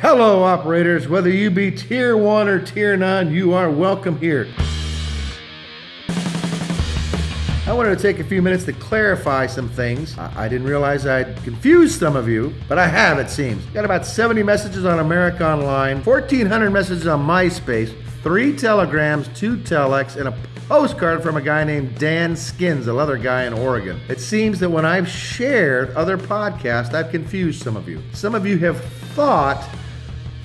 Hello, operators. Whether you be tier one or tier nine, you are welcome here. I wanted to take a few minutes to clarify some things. I didn't realize I'd confused some of you, but I have, it seems. Got about 70 messages on America Online, 1,400 messages on MySpace, three telegrams, two telex, and a postcard from a guy named Dan Skins, a leather guy in Oregon. It seems that when I've shared other podcasts, I've confused some of you. Some of you have thought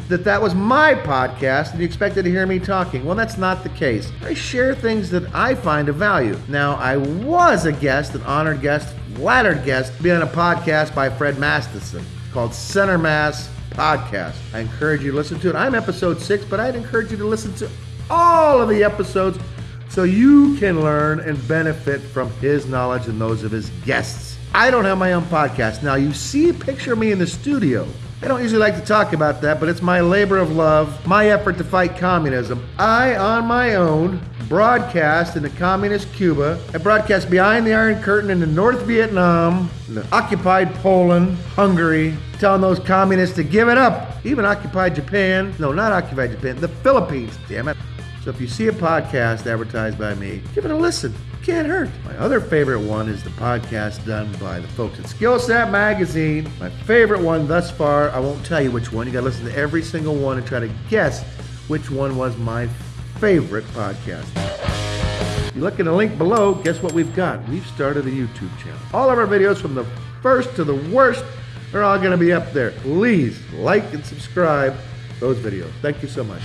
that that was my podcast and you expected to hear me talking. Well, that's not the case. I share things that I find of value. Now, I was a guest, an honored guest, flattered guest, to be on a podcast by Fred Masterson called Center Mass Podcast. I encourage you to listen to it. I'm episode six, but I'd encourage you to listen to all of the episodes so you can learn and benefit from his knowledge and those of his guests. I don't have my own podcast. Now, you see a picture of me in the studio. I don't usually like to talk about that, but it's my labor of love, my effort to fight communism. I, on my own, broadcast in the communist Cuba. I broadcast behind the Iron Curtain into North Vietnam, the occupied Poland, Hungary, telling those communists to give it up. Even occupied Japan. No, not occupied Japan, the Philippines, damn it. So if you see a podcast advertised by me, give it a listen. Can't hurt. My other favorite one is the podcast done by the folks at Skillset Magazine. My favorite one thus far, I won't tell you which one. You gotta listen to every single one and try to guess which one was my favorite podcast. You look in the link below, guess what we've got? We've started a YouTube channel. All of our videos from the first to the worst are all gonna be up there. Please like and subscribe those videos. Thank you so much.